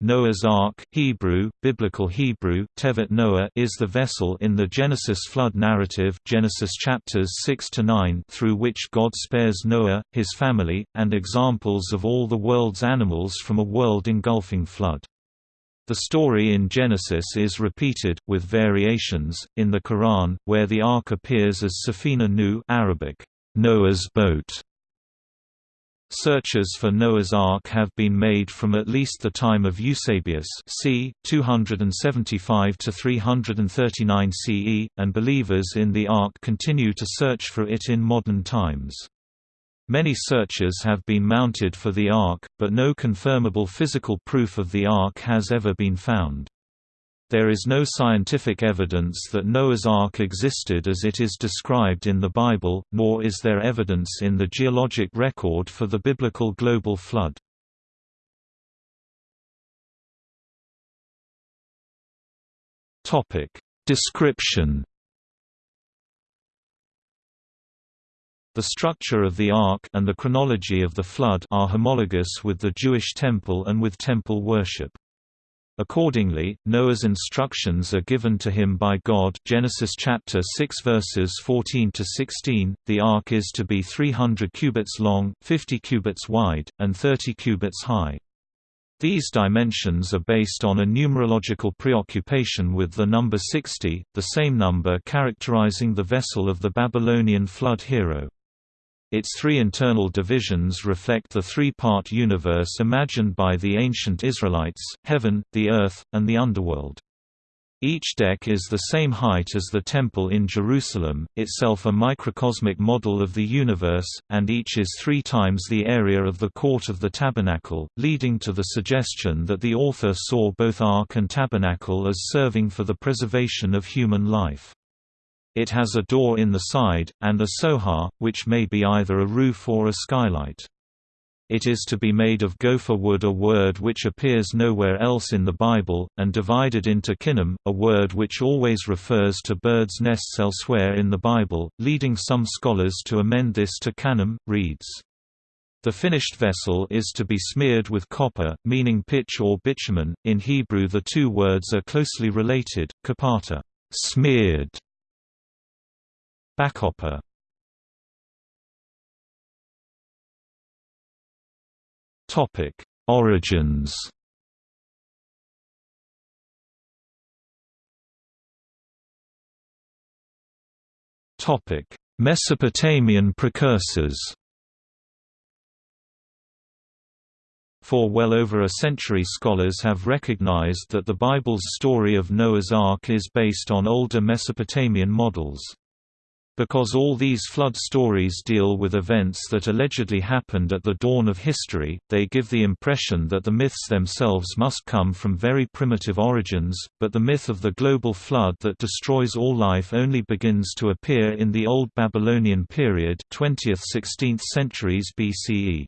Noah's Ark Hebrew, Biblical Hebrew, Tevet Noah is the vessel in the Genesis flood narrative Genesis chapters 6 to 9 through which God spares Noah, his family, and examples of all the world's animals from a world-engulfing flood. The story in Genesis is repeated, with variations, in the Quran, where the Ark appears as Safina Nu Arabic, Noah's boat, Searches for Noah's Ark have been made from at least the time of Eusebius c. 275–339 CE, and believers in the Ark continue to search for it in modern times. Many searches have been mounted for the Ark, but no confirmable physical proof of the Ark has ever been found. There is no scientific evidence that Noah's Ark existed as it is described in the Bible, nor is there evidence in the geologic record for the biblical global flood. Description The structure of the Ark and the chronology of the Flood are homologous with the Jewish temple and with temple worship. Accordingly, Noah's instructions are given to him by God Genesis chapter 6 verses 14 to 16. The ark is to be 300 cubits long, 50 cubits wide, and 30 cubits high. These dimensions are based on a numerological preoccupation with the number 60, the same number characterizing the vessel of the Babylonian flood hero. Its three internal divisions reflect the three-part universe imagined by the ancient Israelites, heaven, the earth, and the underworld. Each deck is the same height as the Temple in Jerusalem, itself a microcosmic model of the universe, and each is three times the area of the court of the tabernacle, leading to the suggestion that the author saw both Ark and tabernacle as serving for the preservation of human life. It has a door in the side, and a sohar, which may be either a roof or a skylight. It is to be made of gopher wood a word which appears nowhere else in the Bible, and divided into kinnim, a word which always refers to birds' nests elsewhere in the Bible, leading some scholars to amend this to kanim, reeds. The finished vessel is to be smeared with kopher, meaning pitch or bitumen. In Hebrew the two words are closely related, kapata smeared, Backhopper Topic: Origins. Topic: Mesopotamian precursors. For well over a century scholars have recognized that the Bible's story of Noah's Ark is based on older Mesopotamian models. Because all these flood stories deal with events that allegedly happened at the dawn of history, they give the impression that the myths themselves must come from very primitive origins, but the myth of the global flood that destroys all life only begins to appear in the Old Babylonian period 20th–16th centuries BCE.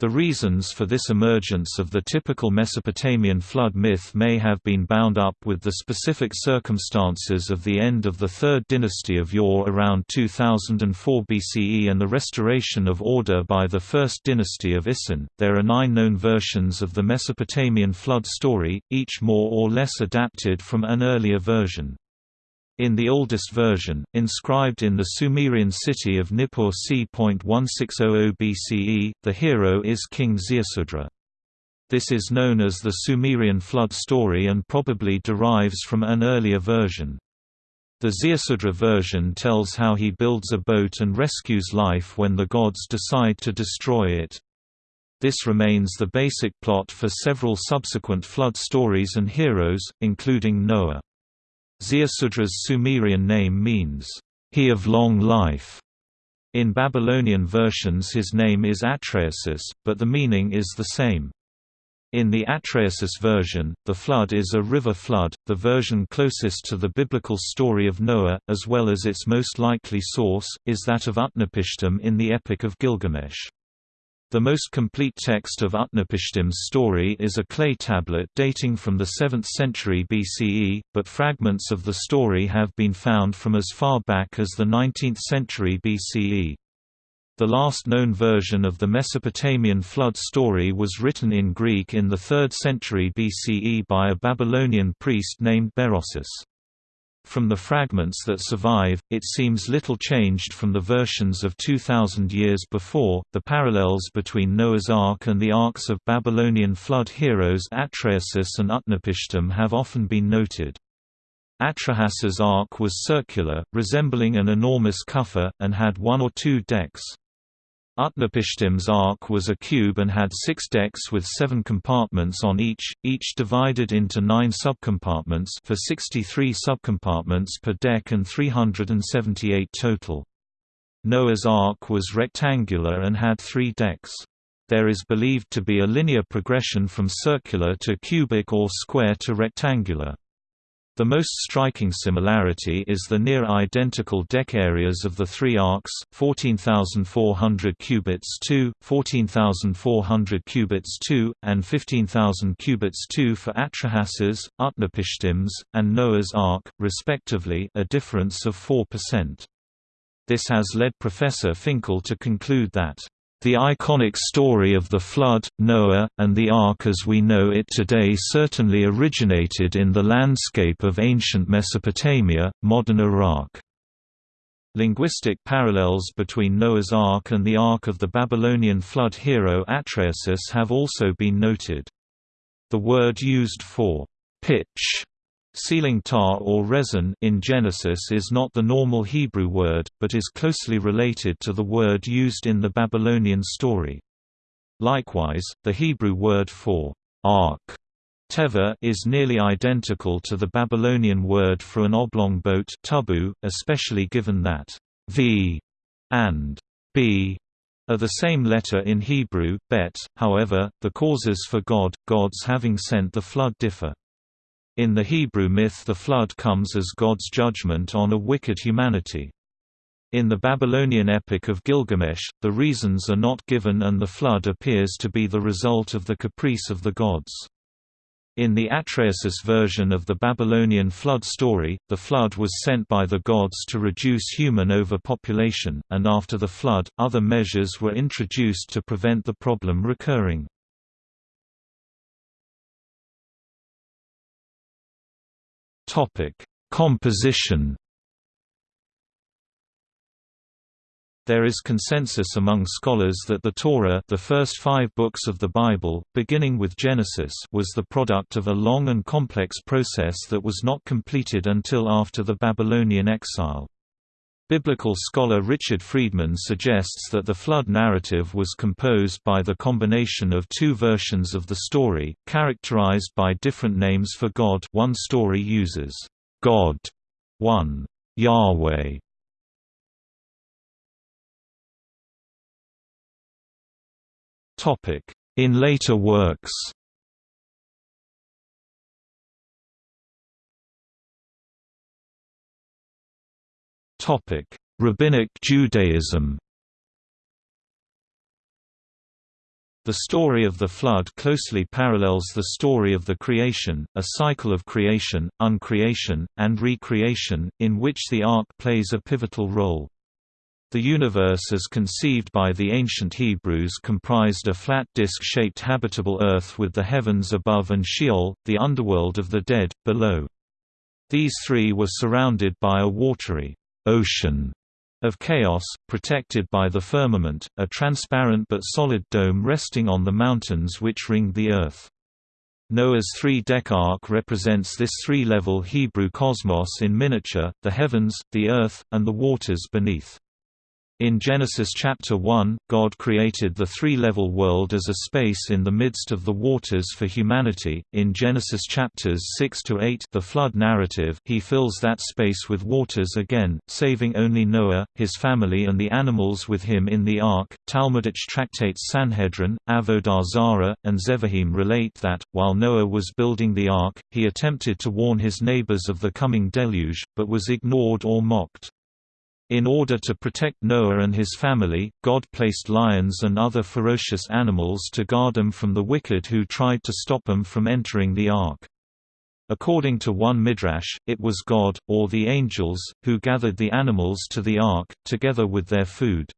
The reasons for this emergence of the typical Mesopotamian flood myth may have been bound up with the specific circumstances of the end of the Third Dynasty of Ur around 2004 BCE and the restoration of order by the First Dynasty of Isin. There are nine known versions of the Mesopotamian flood story, each more or less adapted from an earlier version. In the oldest version, inscribed in the Sumerian city of Nippur c.1600 BCE, the hero is King Ziusudra. This is known as the Sumerian flood story and probably derives from an earlier version. The Ziusudra version tells how he builds a boat and rescues life when the gods decide to destroy it. This remains the basic plot for several subsequent flood stories and heroes, including Noah. Ziusudra's Sumerian name means, he of long life. In Babylonian versions his name is Atrahasis, but the meaning is the same. In the Atrahasis version, the flood is a river flood, the version closest to the biblical story of Noah, as well as its most likely source, is that of Utnapishtim in the Epic of Gilgamesh. The most complete text of Utnapishtim's story is a clay tablet dating from the 7th century BCE, but fragments of the story have been found from as far back as the 19th century BCE. The last known version of the Mesopotamian flood story was written in Greek in the 3rd century BCE by a Babylonian priest named Berossus. From the fragments that survive, it seems little changed from the versions of 2000 years before. The parallels between Noah's Ark and the arks of Babylonian flood heroes Atrahasis and Utnapishtim have often been noted. Atrahas's ark was circular, resembling an enormous quffa, and had one or two decks. Utnapishtim's ark was a cube and had six decks with seven compartments on each, each divided into nine subcompartments for 63 subcompartments per deck and 378 total. Noah's Ark was rectangular and had three decks. There is believed to be a linear progression from circular to cubic or square to rectangular. The most striking similarity is the near-identical deck areas of the three arks, 14,400 cubits 2, 14,400 cubits 2, and 15,000 cubits 2 for Atrahas's, Utnapishtim's, and Noah's Ark, respectively a difference of 4%. This has led Professor Finkel to conclude that the iconic story of the Flood, Noah, and the Ark as we know it today certainly originated in the landscape of ancient Mesopotamia, modern Iraq. Linguistic parallels between Noah's Ark and the Ark of the Babylonian flood hero Atrahasis have also been noted. The word used for pitch Sealing tar or resin in Genesis is not the normal Hebrew word, but is closely related to the word used in the Babylonian story. Likewise, the Hebrew word for ark teva is nearly identical to the Babylonian word for an oblong boat tubu, especially given that v and b are the same letter in Hebrew, bet, however, the causes for God, gods having sent the flood differ. In the Hebrew myth the flood comes as God's judgment on a wicked humanity. In the Babylonian epic of Gilgamesh, the reasons are not given and the flood appears to be the result of the caprice of the gods. In the Atrahasis version of the Babylonian flood story, the flood was sent by the gods to reduce human overpopulation, and after the flood, other measures were introduced to prevent the problem recurring. Topic: Composition. There is consensus among scholars that the Torah, the first 5 books of the Bible, beginning with Genesis, was the product of a long and complex process that was not completed until after the Babylonian exile. Biblical scholar Richard Friedman suggests that the flood narrative was composed by the combination of two versions of the story, characterized by different names for God one story uses, "'God' one, Yahweh' In later works Topic: Rabbinic Judaism. The story of the Flood closely parallels the story of the creation, a cycle of creation, uncreation, and recreation, in which the Ark plays a pivotal role. The universe as conceived by the ancient Hebrews comprised a flat disk-shaped habitable earth with the heavens above and Sheol, the underworld of the dead, below. These three were surrounded by a watery ocean of chaos, protected by the firmament, a transparent but solid dome resting on the mountains which ring the earth. Noah's three-deck ark represents this three-level Hebrew cosmos in miniature, the heavens, the earth, and the waters beneath. In Genesis chapter 1, God created the three-level world as a space in the midst of the waters for humanity. In Genesis chapters 6 to 8, the flood narrative, he fills that space with waters again, saving only Noah, his family and the animals with him in the ark. Talmudic tractates Sanhedrin, Avodah Zarah, and Zevahim relate that while Noah was building the ark, he attempted to warn his neighbors of the coming deluge, but was ignored or mocked. In order to protect Noah and his family, God placed lions and other ferocious animals to guard them from the wicked who tried to stop them from entering the ark. According to one midrash, it was God, or the angels, who gathered the animals to the ark, together with their food.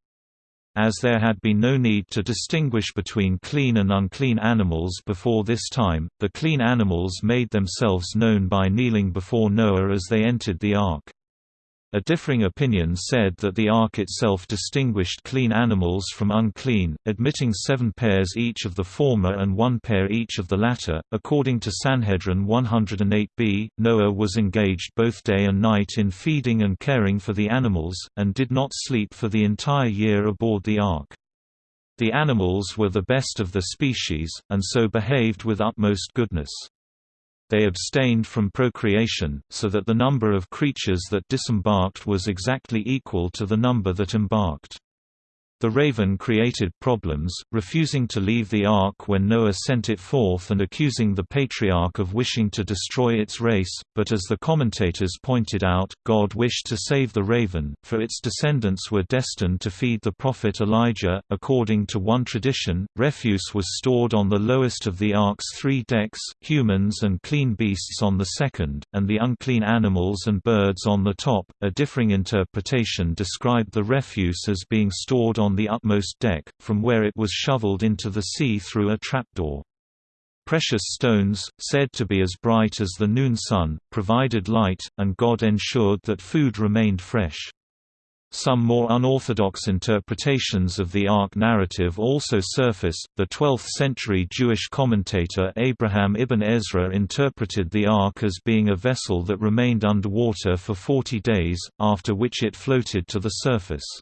as there had been no need to distinguish between clean and unclean animals before this time, the clean animals made themselves known by kneeling before Noah as they entered the ark. A differing opinion said that the ark itself distinguished clean animals from unclean, admitting seven pairs each of the former and one pair each of the latter. According to Sanhedrin 108b, Noah was engaged both day and night in feeding and caring for the animals, and did not sleep for the entire year aboard the ark. The animals were the best of the species, and so behaved with utmost goodness they abstained from procreation, so that the number of creatures that disembarked was exactly equal to the number that embarked. The raven created problems, refusing to leave the ark when Noah sent it forth and accusing the patriarch of wishing to destroy its race, but as the commentators pointed out, God wished to save the raven, for its descendants were destined to feed the prophet Elijah. According to one tradition, refuse was stored on the lowest of the ark's three decks, humans and clean beasts on the second, and the unclean animals and birds on the top. A differing interpretation described the refuse as being stored on the utmost deck, from where it was shoveled into the sea through a trapdoor. Precious stones, said to be as bright as the noon sun, provided light, and God ensured that food remained fresh. Some more unorthodox interpretations of the Ark narrative also surface. The 12th century Jewish commentator Abraham ibn Ezra interpreted the Ark as being a vessel that remained underwater for 40 days, after which it floated to the surface.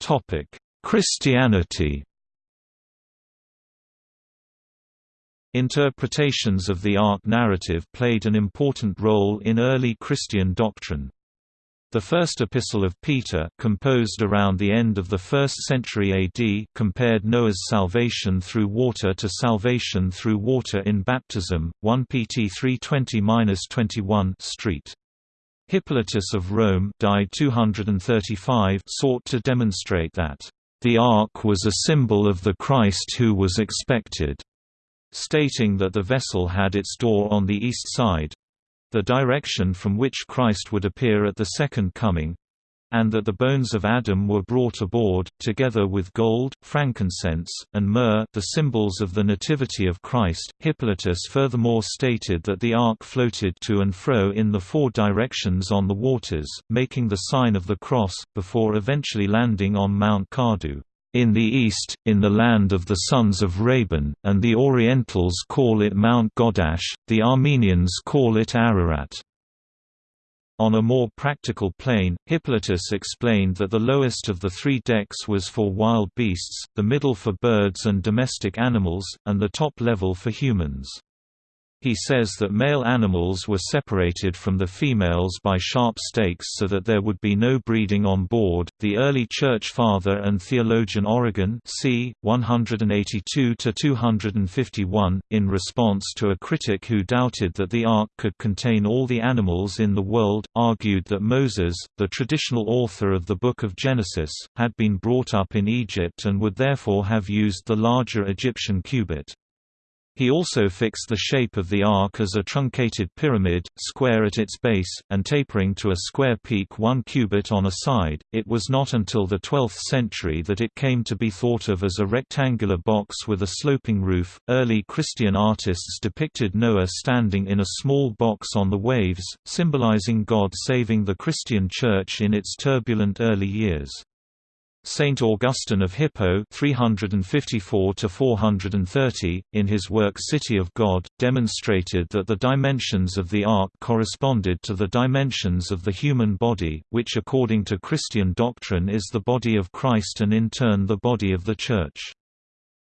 Topic: Christianity. Interpretations of the Ark narrative played an important role in early Christian doctrine. The first epistle of Peter, composed around the end of the 1st century AD, compared Noah's salvation through water to salvation through water in baptism. 1 Pt 320-21 Street. Hippolytus of Rome died 235 sought to demonstrate that, "...the ark was a symbol of the Christ who was expected," stating that the vessel had its door on the east side—the direction from which Christ would appear at the Second Coming, and that the bones of Adam were brought aboard, together with gold, frankincense, and myrrh the symbols of the Nativity of Christ. Hippolytus furthermore stated that the ark floated to and fro in the four directions on the waters, making the sign of the cross, before eventually landing on Mount Kardu. In the east, in the land of the sons of Raban, and the Orientals call it Mount Godash, the Armenians call it Ararat. On a more practical plane, Hippolytus explained that the lowest of the three decks was for wild beasts, the middle for birds and domestic animals, and the top level for humans. He says that male animals were separated from the females by sharp stakes so that there would be no breeding on board. The early church father and theologian Origen, c. 182 to 251, in response to a critic who doubted that the ark could contain all the animals in the world, argued that Moses, the traditional author of the Book of Genesis, had been brought up in Egypt and would therefore have used the larger Egyptian cubit. He also fixed the shape of the ark as a truncated pyramid, square at its base, and tapering to a square peak one cubit on a side. It was not until the 12th century that it came to be thought of as a rectangular box with a sloping roof. Early Christian artists depicted Noah standing in a small box on the waves, symbolizing God saving the Christian Church in its turbulent early years. Saint Augustine of Hippo 354 in his work City of God, demonstrated that the dimensions of the ark corresponded to the dimensions of the human body, which according to Christian doctrine is the body of Christ and in turn the body of the Church.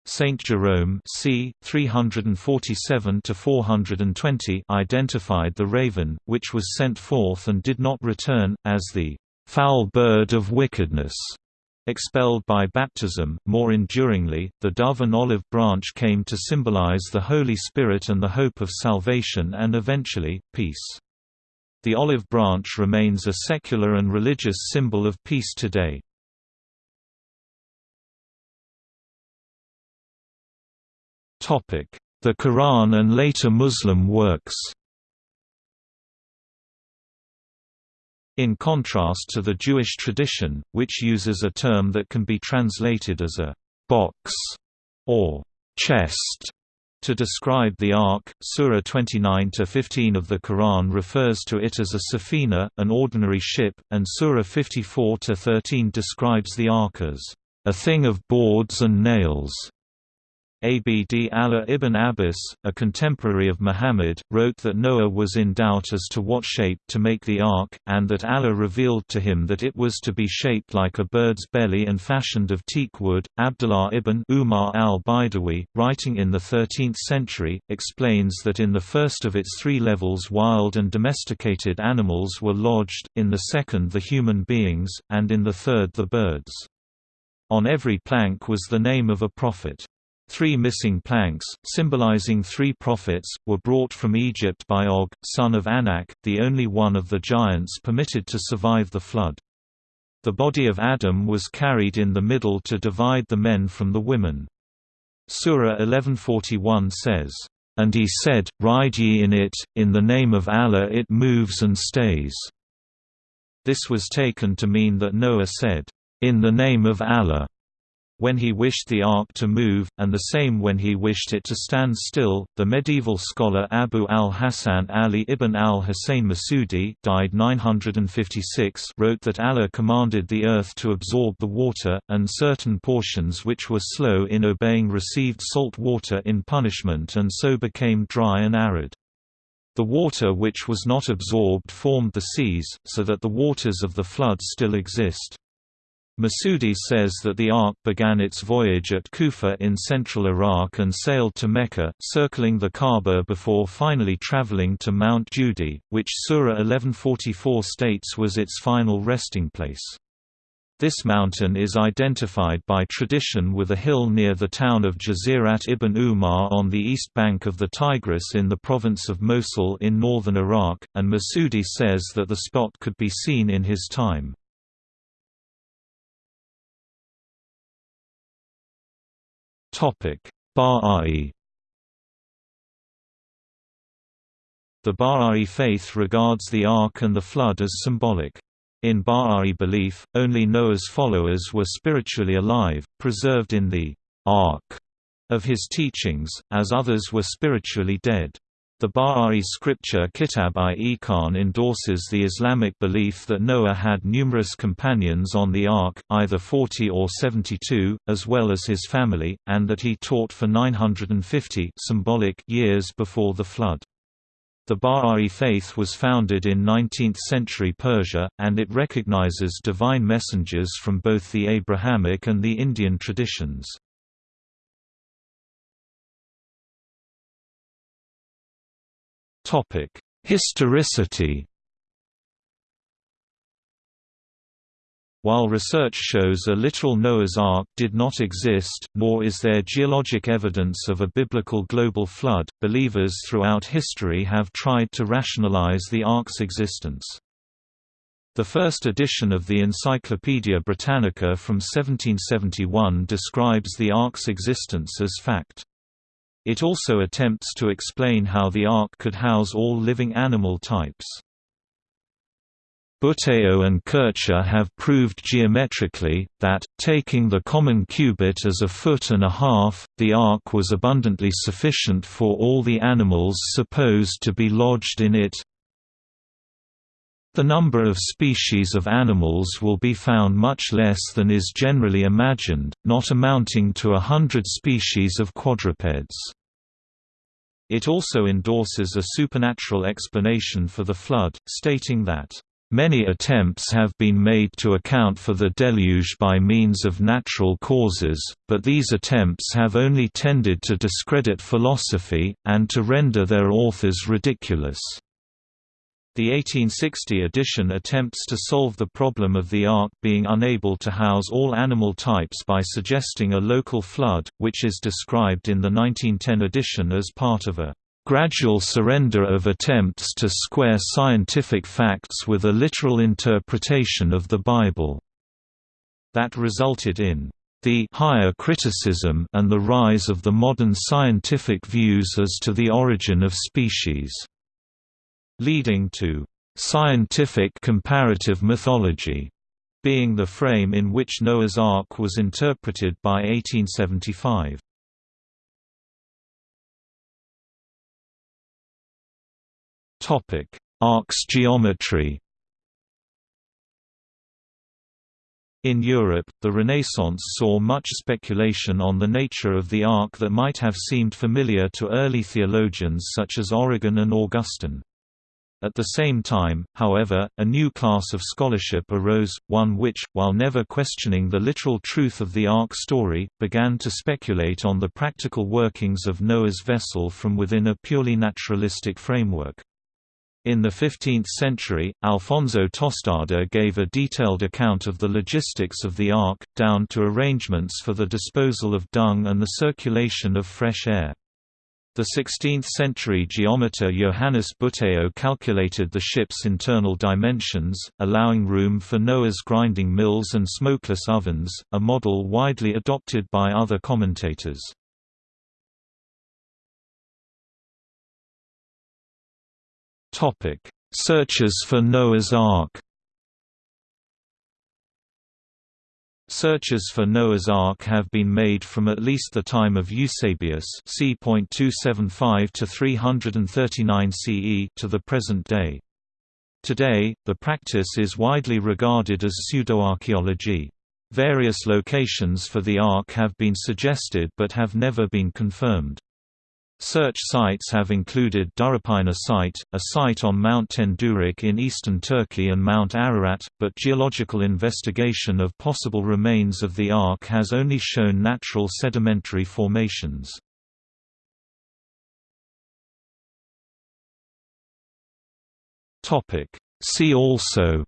Saint Jerome c. 347–420 identified the raven, which was sent forth and did not return, as the foul bird of wickedness Expelled by baptism, more enduringly, the dove and olive branch came to symbolize the Holy Spirit and the hope of salvation and eventually, peace. The olive branch remains a secular and religious symbol of peace today. The Quran and later Muslim works In contrast to the Jewish tradition, which uses a term that can be translated as a box or chest to describe the Ark, Surah 29-15 of the Quran refers to it as a safina, an ordinary ship, and Surah 54-13 describes the Ark as a thing of boards and nails. Abd Allah ibn Abbas, a contemporary of Muhammad, wrote that Noah was in doubt as to what shape to make the ark, and that Allah revealed to him that it was to be shaped like a bird's belly and fashioned of teak wood. Abdullah ibn Umar al-Baidawi, writing in the 13th century, explains that in the first of its three levels wild and domesticated animals were lodged, in the second the human beings, and in the third the birds. On every plank was the name of a prophet. Three missing planks, symbolizing three prophets, were brought from Egypt by Og, son of Anak, the only one of the giants permitted to survive the flood. The body of Adam was carried in the middle to divide the men from the women. Surah 1141 says, "...and he said, Ride ye in it, in the name of Allah it moves and stays." This was taken to mean that Noah said, "...in the name of Allah." When he wished the ark to move, and the same when he wished it to stand still. The medieval scholar Abu al-Hasan Ali ibn al-Husayn Masudi died 956 wrote that Allah commanded the earth to absorb the water, and certain portions which were slow in obeying received salt water in punishment and so became dry and arid. The water which was not absorbed formed the seas, so that the waters of the flood still exist. Masudi says that the Ark began its voyage at Kufa in central Iraq and sailed to Mecca, circling the Kaaba before finally traveling to Mount Judi, which Surah 1144 states was its final resting place. This mountain is identified by tradition with a hill near the town of Jazirat ibn Umar on the east bank of the Tigris in the province of Mosul in northern Iraq, and Masudi says that the spot could be seen in his time. Bahá'í The Bahá'í faith regards the Ark and the Flood as symbolic. In Bahá'í belief, only Noah's followers were spiritually alive, preserved in the Ark of his teachings, as others were spiritually dead. The Bahá'í scripture Kitab-i-Iqan endorses the Islamic belief that Noah had numerous companions on the Ark, either 40 or 72, as well as his family, and that he taught for 950 symbolic years before the flood. The Bahá'í faith was founded in 19th-century Persia, and it recognizes divine messengers from both the Abrahamic and the Indian traditions. Topic: Historicity. While research shows a literal Noah's Ark did not exist, nor is there geologic evidence of a biblical global flood, believers throughout history have tried to rationalize the Ark's existence. The first edition of the Encyclopaedia Britannica from 1771 describes the Ark's existence as fact. It also attempts to explain how the Ark could house all living animal types. Buteo and Kircher have proved geometrically, that, taking the common cubit as a foot and a half, the ark was abundantly sufficient for all the animals supposed to be lodged in it. The number of species of animals will be found much less than is generally imagined, not amounting to a hundred species of quadrupeds. It also endorses a supernatural explanation for the flood, stating that Many attempts have been made to account for the deluge by means of natural causes, but these attempts have only tended to discredit philosophy, and to render their authors ridiculous. The 1860 edition attempts to solve the problem of the Ark being unable to house all animal types by suggesting a local flood, which is described in the 1910 edition as part of a gradual surrender of attempts to square scientific facts with a literal interpretation of the Bible. That resulted in the higher criticism and the rise of the modern scientific views as to the origin of species leading to scientific comparative mythology being the frame in which Noah's Ark was interpreted by 1875. Ark's geometry In Europe, the Renaissance saw much speculation on the nature of the ark that might have seemed familiar to early theologians such as Origen and Augustine. At the same time, however, a new class of scholarship arose, one which, while never questioning the literal truth of the Ark story, began to speculate on the practical workings of Noah's vessel from within a purely naturalistic framework. In the 15th century, Alfonso Tostado gave a detailed account of the logistics of the Ark, down to arrangements for the disposal of dung and the circulation of fresh air. The 16th-century geometer Johannes Buteo calculated the ship's internal dimensions, allowing room for Noah's grinding mills and smokeless ovens, a model widely adopted by other commentators. Searches for Noah's Ark Searches for Noah's Ark have been made from at least the time of Eusebius c. 275 to 339 CE to the present day. Today, the practice is widely regarded as pseudoarchaeology. Various locations for the Ark have been suggested but have never been confirmed. Search sites have included Durupınar site, a site on Mount Tendürek in eastern Turkey and Mount Ararat, but geological investigation of possible remains of the Ark has only shown natural sedimentary formations. See also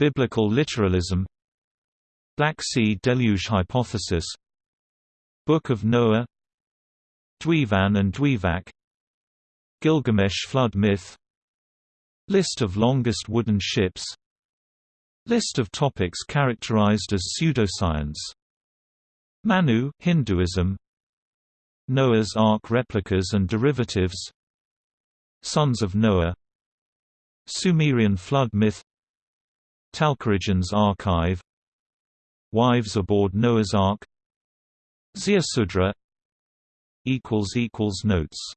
Biblical literalism Black Sea deluge hypothesis Book of Noah Dwyfan and Dwyfach Gilgamesh flood myth List of longest wooden ships List of topics characterized as pseudoscience Manu Hinduism Noah's Ark replicas and derivatives Sons of Noah Sumerian flood myth Talcorigen's archive Wives aboard Noah's Ark Ziusudra Notes